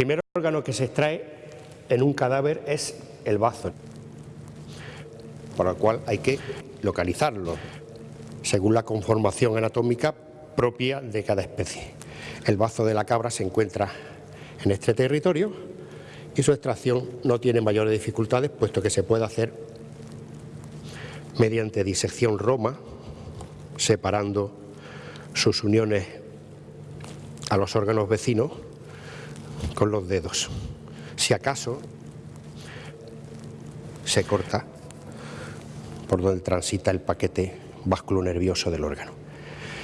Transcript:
primer órgano que se extrae en un cadáver es el bazo, por lo cual hay que localizarlo según la conformación anatómica propia de cada especie. El bazo de la cabra se encuentra en este territorio y su extracción no tiene mayores dificultades puesto que se puede hacer mediante disección roma, separando sus uniones a los órganos vecinos con los dedos. Si acaso se corta por donde transita el paquete nervioso del órgano.